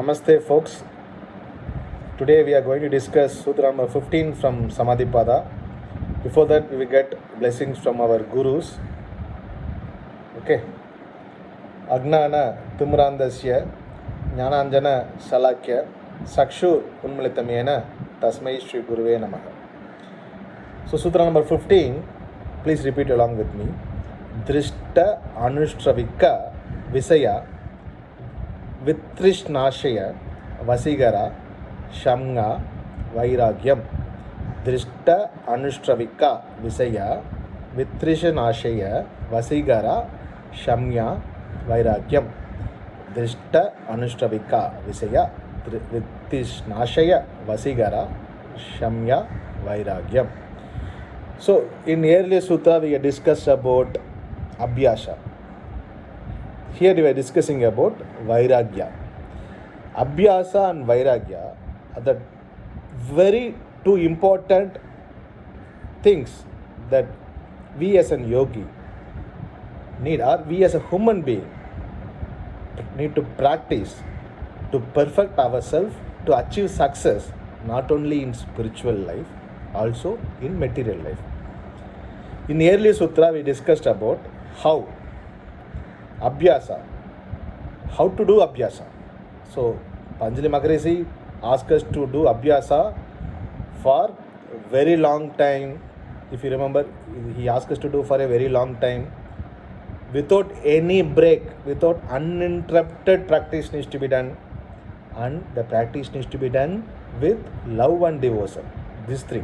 Namaste folks. Today we are going to discuss Sutra number 15 from Samadhipada. Before that we will get blessings from our gurus. Okay. Agnana Timrandasya Jnananjana Salakya Sakshu Unmalitamyena Tasmai Shri Guruve Namaha. So Sutra number 15, please repeat along with me. Drishta Anushravika Visaya वित्रिष्णाशय वसीगरा शमग वैराग्यम दृष्ट अनुष्ट्रविक विषय वित्रिष्णाशय वसीगरा शमग वैराग्यम दृष्ट अनुष्ट्रविक विषय वित्रिष्णाशय वसीगरा शमग वैराग्यम। So in early sutra we discuss about अभ्यास here you are discussing about vairagya. Abhyasa and vairagya are the very two important things that we as an yogi need, or we as a human being need to practice to perfect ourselves to achieve success not only in spiritual life also in material life in earlier sutra we discussed about how abhyasa how to do abhyasa so Patanjali maharshi asked us to do abhyasa for very long time if you remember he asked us to do for a very long time without any break, without uninterrupted practice needs to be done, and the practice needs to be done with love and devotion. These three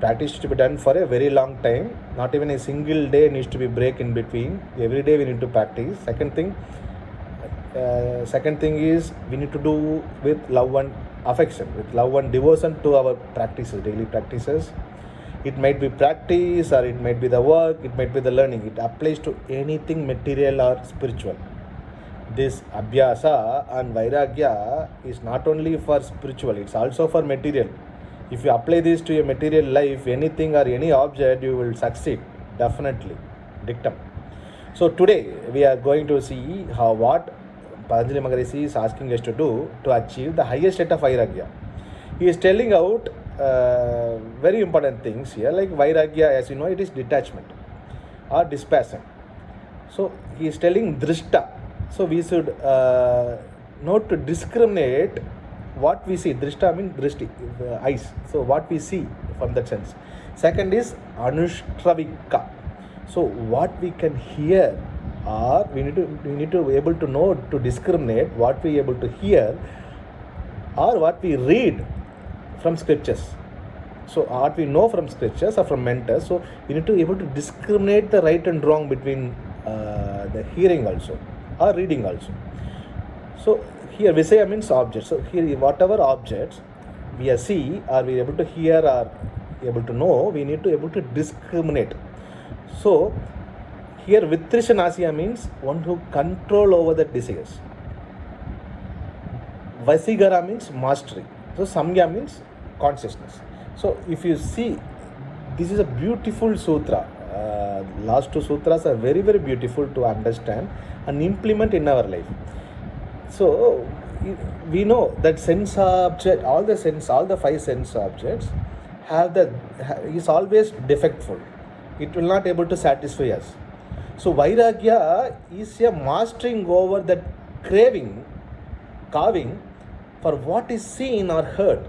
practice needs to be done for a very long time. Not even a single day needs to be break in between. Every day we need to practice. Second thing, uh, second thing is we need to do with love and affection, with love and devotion to our practices, daily practices. It might be practice or it might be the work, it might be the learning. It applies to anything material or spiritual. This abhyasa and vairagya is not only for spiritual, it's also for material. If you apply this to your material life, anything or any object, you will succeed. Definitely. Dictum. So today we are going to see how what Patanjali Maharishi is asking us to do to achieve the highest state of vairagya. He is telling out uh, very important things here, like vairagya, as you know, it is detachment or dispassion. So he is telling drishta. So we should uh, know to discriminate what we see. Drishta means drishti, the eyes. So what we see from that sense. Second is anushravika. So what we can hear or we need to we need to be able to know to discriminate what we able to hear or what we read from scriptures. So what we know from scriptures or from mentors. So we need to be able to discriminate the right and wrong between uh, the hearing also or reading also. So here Visaya means object. So here whatever objects we are see or we are able to hear or able to know, we need to able to discriminate. So here Vitrishanasya means one who control over the desires. Vasigara means mastery. So Samya means consciousness. So if you see, this is a beautiful sutra. Uh, last two sutras are very very beautiful to understand and implement in our life. So we know that sense object, all the sense, all the five sense objects have the is always defectful. It will not able to satisfy us. So vairagya is a mastering over that craving, carving for what is seen or heard.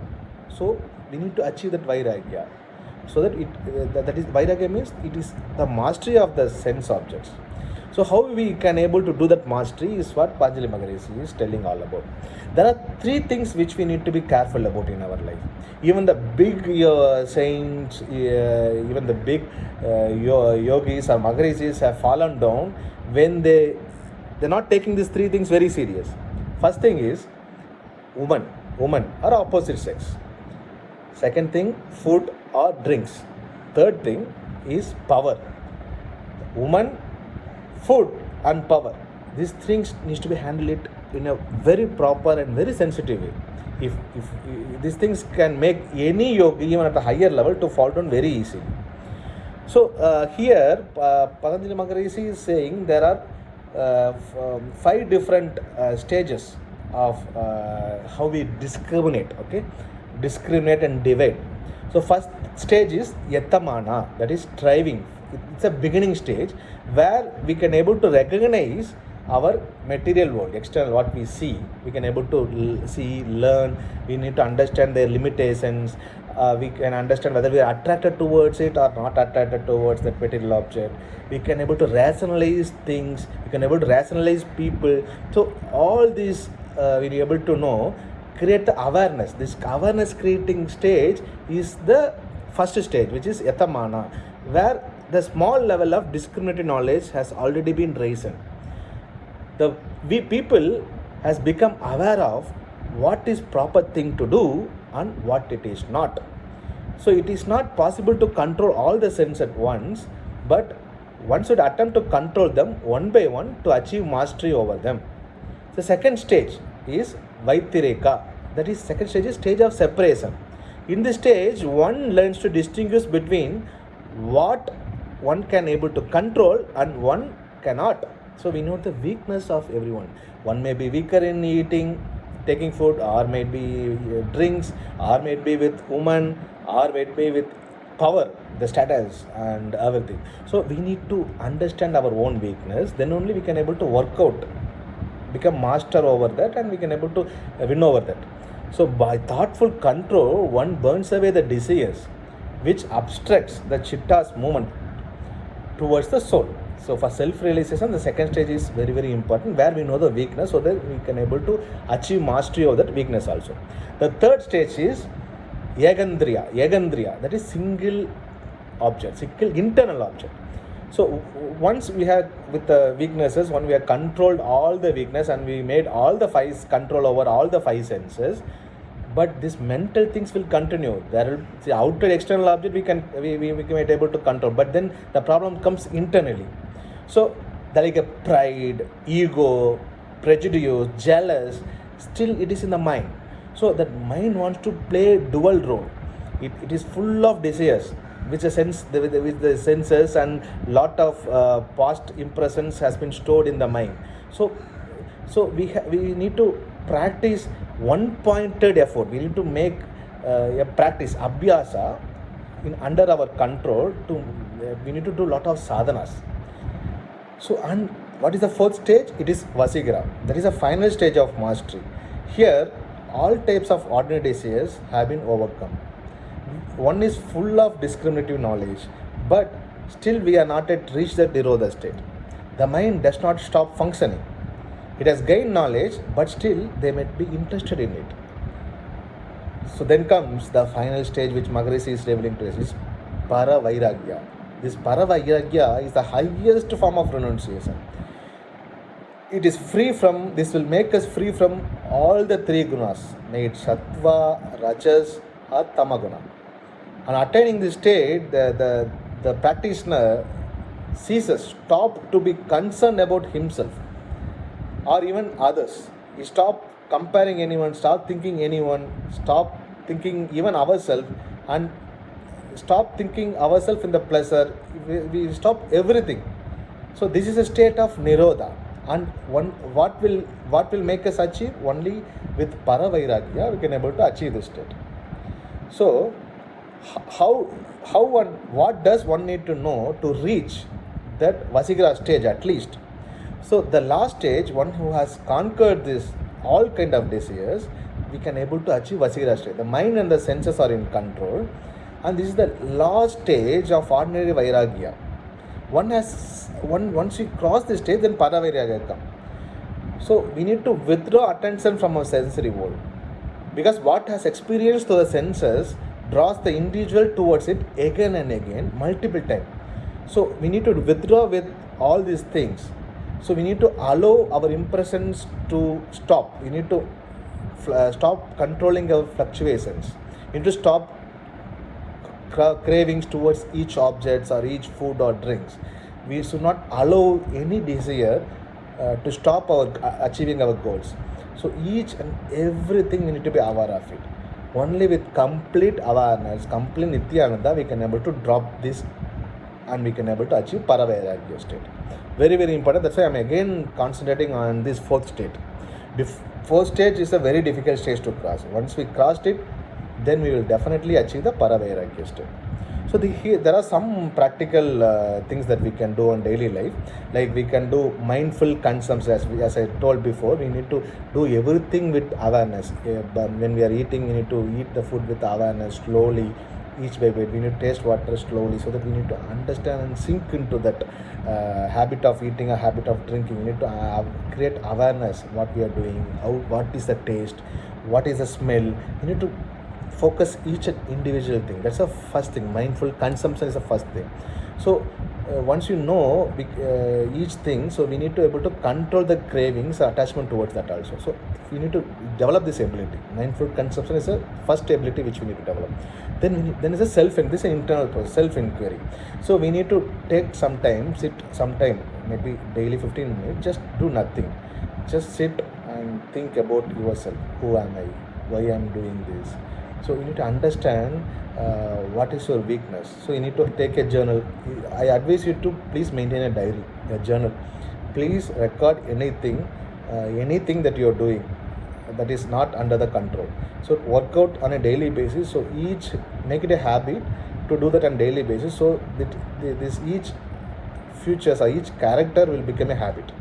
So we need to achieve that vairagya. So that it uh, that, that is vairagya means it is the mastery of the sense objects. So how we can able to do that mastery is what Patanjali Maharishi is telling all about. There are three things which we need to be careful about in our life. Even the big uh, saints, uh, even the big uh, yogis or Maharishis have fallen down when they they're not taking these three things very serious. First thing is woman, woman or opposite sex. Second thing, food or drinks. Third thing is power. Woman, food and power. These things needs to be handled in a very proper and very sensitive way. If, if, if these things can make any yogi even at a higher level to fall down very easily. So uh, here, uh, Patanjali Maharishi is saying there are uh, um, five different uh, stages of uh, how we discriminate, okay? Discriminate and divide. So first stage is yatamana, that is striving. It's a beginning stage where we can able to recognize our material world, external what we see. We can able to see, learn. We need to understand their limitations. Uh, we can understand whether we are attracted towards it or not attracted towards that material object. We can able to rationalize things. We can able to rationalize people. So all these uh, we are able to know create the awareness this awareness creating stage is the first stage which is yatamana where the small level of discriminative knowledge has already been raised the we people has become aware of what is proper thing to do and what it is not so it is not possible to control all the sense at once but one should attempt to control them one by one to achieve mastery over them the second stage is Vyatireka. That is second stage is stage of separation. In this stage, one learns to distinguish between what one can able to control and one cannot. So we know the weakness of everyone. One may be weaker in eating, taking food, or maybe uh, drinks, or maybe with woman, or maybe with power, the status and everything. So we need to understand our own weakness. Then only we can able to work out become master over that and we can able to uh, win over that so by thoughtful control one burns away the desires which obstructs the chitta's movement towards the soul. So for self realization the second stage is very very important where we know the weakness so that we can able to achieve mastery of that weakness also. The third stage is yagandriya. Yagandriya that is single object single internal object. So once we had with the weaknesses when we have controlled all the weakness and we made all the five control over all the five senses but this mental things will continue. There will the outer external object we can we, we, we able to control. But then the problem comes internally. So like a pride ego prejudice jealous still it is in the mind. So that mind wants to play dual role. It, it is full of desires which the sense the, with the, with the senses and lot of uh, past impressions has been stored in the mind. So so we we need to practice one pointed effort. We need to make uh, a practice abhyasa in under our control to uh, we need to do lot of sadhanas. So and what is the fourth stage? It is vasigra. That is the final stage of mastery. Here all types of ordinary desires have been overcome. One is full of discriminative knowledge but still we are not yet reached the nirodha state. The mind does not stop functioning it has gained knowledge but still they may be interested in it. So then comes the final stage which Maharishi is revealing to us. Is para vairagya this para vairagya is the highest form of renunciation. It is free from this will make us free from all the three gunas may it sattva rajas or tamaguna on attaining this state the, the, the practitioner ceases stop to be concerned about himself or even others. We stop comparing anyone stop thinking anyone stop thinking even ourselves and stop thinking ourselves in the pleasure. We, we stop everything. So this is a state of nirodha. And one what will what will make us achieve? Only with paravairagya we can able to achieve this state. So how how one what does one need to know to reach that vasigra stage at least so the last stage one who has conquered this all kind of desires we can able to achieve vasigra stage the mind and the senses are in control. And this is the last stage of ordinary vairagya. One has one once we cross this stage then paravairagya come. So we need to withdraw attention from our sensory world. Because what has experienced through the senses draws the individual towards it again and again multiple times so we need to withdraw with all these things so we need to allow our impressions to stop. We need to uh, stop controlling our fluctuations. We need to stop cravings towards each objects or each food or drinks. We should not allow any desire uh, to stop our uh, achieving our goals. So each and everything we need to be aware of it. Only with complete awareness complete nityananda we can able to drop this and we can able to achieve paravairagya state very very important that's why i'm again concentrating on this fourth state Bef- first stage is a very difficult stage to cross. Once we crossed it, then we will definitely achieve the Paravairagya state. So the, here, there are some practical uh, things that we can do on daily life. Like we can do mindful consumption. As, we, as I told before, we need to do everything with awareness. When we are eating, we need to eat the food with awareness slowly, each by bit. We need to taste water slowly so that we need to understand and sink into that uh, habit of eating, a habit of drinking. We need to uh, create awareness what we are doing, how what is the taste, what is the smell. We need to focus each individual thing that's the first thing mindful consumption is the first thing so uh, once you know uh, each thing so we need to able to control the cravings attachment towards that also. So we need to develop this ability. Mindful consumption is a first ability which we need to develop. Then then is a self and this is an internal process self inquiry. So we need to take some time sit some time maybe daily 15 minutes just do nothing. Just sit and think about yourself. Who am i? Why i'm doing this so you need to understand uh, what is your weakness. So you need to take a journal. I advise you to please maintain a diary, a journal. Please record anything, uh, anything that you are doing that is not under the control. So work out on a daily basis. So each make it a habit to do that on daily basis. So that this each futures or each character will become a habit.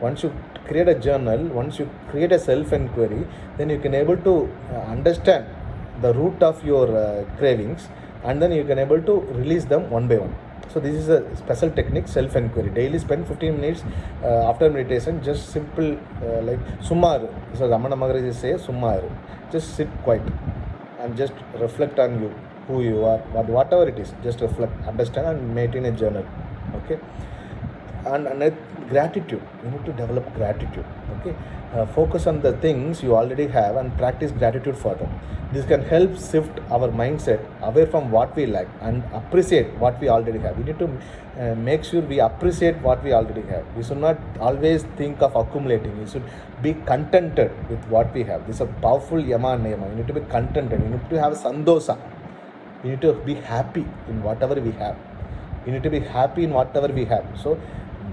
Once you create a journal, once you create a self inquiry, then you can able to uh, understand the root of your uh, cravings and then you can able to release them one by one. So this is a special technique self inquiry daily spend 15 minutes uh, after meditation just simple uh, like sumar so ramana maharaj say sumar just sit quiet and just reflect on you who you are but whatever it is. Just reflect understand and maintain a journal. Okay and, and gratitude. You need to develop gratitude okay? Uh, focus on the things you already have and practice gratitude for them. This can help shift our mindset away from what we lack and appreciate what we already have. We need to uh, make sure we appreciate what we already have. We should not always think of accumulating. We should be contented with what we have. This is a powerful yama and niyama you need to be contented. You need to have sandosa. You need to be happy in whatever we have. You need to be happy in whatever we have. So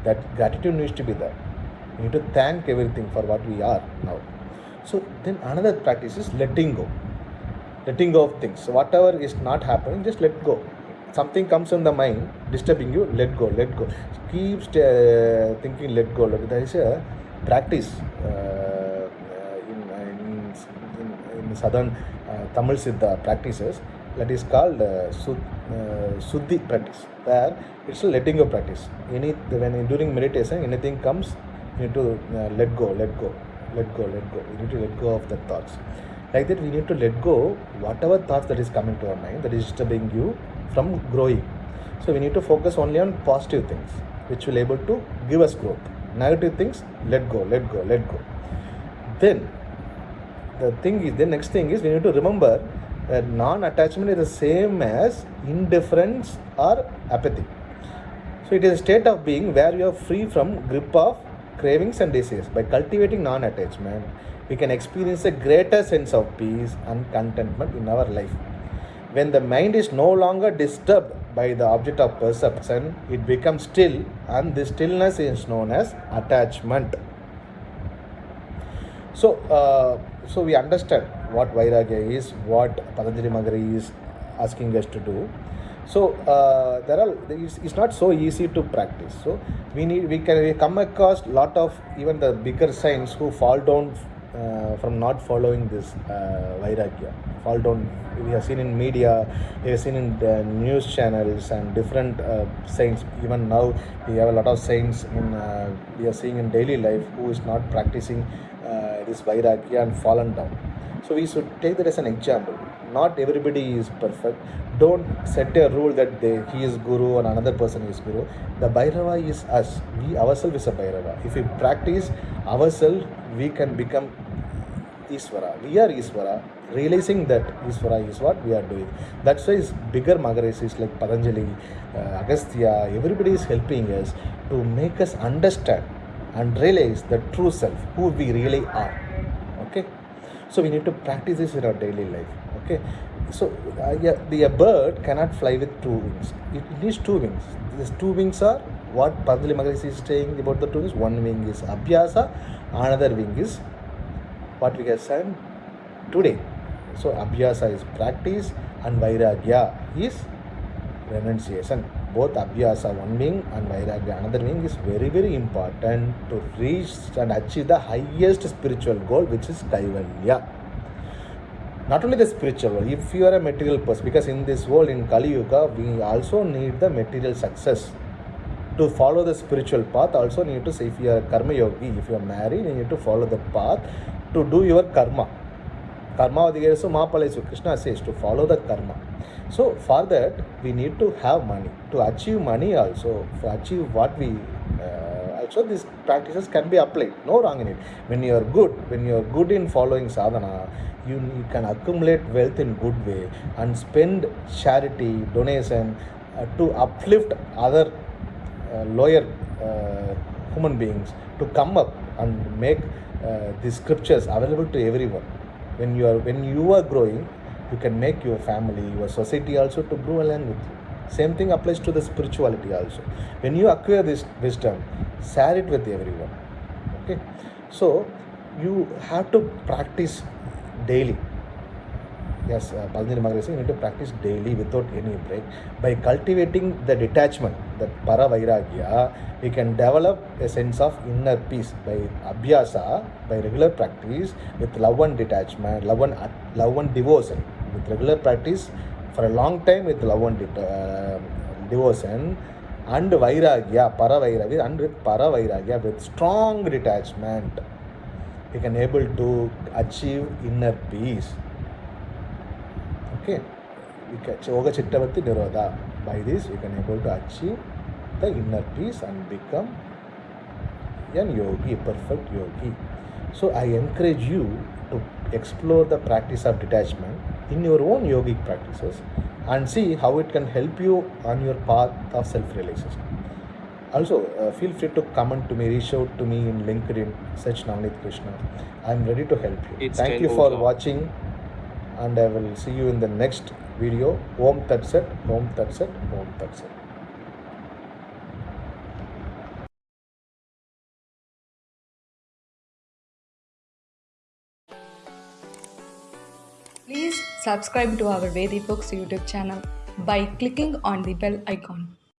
that gratitude needs to be there. You need to thank everything for what we are now. So then another practice is letting go. Letting go of things. So whatever is not happening just let go. Something comes in the mind disturbing you let go let go. Keep uh, thinking let go. There is a practice uh, in, in, in, in southern uh, tamil siddha practices that is called uh, uh, Suddhi practice, where it's a letting go practice. Any when during meditation anything comes, you need to uh, let go, let go, let go, let go. You need to let go of the thoughts. Like that, we need to let go whatever thoughts that is coming to our mind that is disturbing you from growing. So we need to focus only on positive things, which will able to give us growth. Negative things, let go, let go, let go. Then the thing is, the next thing is we need to remember non-attachment is the same as indifference or apathy. So it is a state of being where you are free from grip of cravings and desires. By cultivating non-attachment, we can experience a greater sense of peace and contentment in our life. When the mind is no longer disturbed by the object of perception, it becomes still, and this stillness is known as attachment. So, uh, so we understand what Vairagya is, what Patanjali Maharishi is asking us to do. So uh, there are it's, it's, not so easy to practice. So we need we can we come across lot of even the bigger saints who fall down uh, from not following this uh, Vairagya. Fall down. We have seen in media, we have seen in the news channels and different uh, saints. Even now, we have a lot of saints in uh, we are seeing in daily life who is not practicing uh, this Vairagya and fallen down. So we should take that as an example. Not everybody is perfect. Don't set a rule that they, he is guru and another person is guru. The Bhairava is us. We ourselves is a Bhairava. If we practice ourselves, we can become Iswara. We are Iswara. Realizing that Iswara is what we are doing. That's why bigger Maharishis like Patanjali, uh, Agastya, everybody is helping us to make us understand and realize the true self, who we really are. So we need to practice this in our daily life. Okay? So uh, yeah, the a bird cannot fly with two wings. It needs two wings. These two wings are what Maharishi is saying about the two wings. One wing is Abhyasa, another wing is what we have said today. So Abhyasa is practice and Vairagya is renunciation. Both Abhyasa one wing and Vairagya another wing is very very important to reach and achieve the highest spiritual goal which is Kaivalya. Not only the spiritual world, if you are a material person, because in this world in Kali Yuga, we also need the material success. To follow the spiritual path, also need to say if you are karma yogi, if you are married, you need to follow the path to do your karma karma so Mahapala so Krishna says to follow the karma. So for that we need to have money. To achieve money also, to achieve what we uh, also these practices can be applied. No wrong in it. When you are good, when you are good in following sadhana, you, you can accumulate wealth in good way and spend charity, donation uh, to uplift other uh, lower uh, human beings to come up and make uh, these scriptures available to everyone when you are when you are growing you can make your family your society also to grow along with you. Same thing applies to the spirituality also. When you acquire this wisdom share it with everyone. Okay? So you have to practice daily. Yes, uh, Maharaj you need to practice daily without any break. By cultivating the detachment, that para vairagya, we can develop a sense of inner peace by abhyasa, by regular practice with love and detachment, love and, love and devotion. With regular practice for a long time with love and uh, devotion and vairagya, para vairagya, and with para vairagya, with strong detachment, we can able to achieve inner peace. Okay, we can Yoga Chittavati Nirodha. By this, you can able to achieve the inner peace and become an yogi, a perfect yogi. So I encourage you to explore the practice of detachment in your own yogic practices and see how it can help you on your path of self-realization. Also, uh, feel free to comment to me, reach out to me in LinkedIn, search Navneet Krishna. I'm ready to help you. It's Thank you for watching and I will see you in the next video. Om Tat Sat, Om Tat Sat, Om Tat Sat. Please subscribe to our Vedi Books YouTube channel by clicking on the bell icon.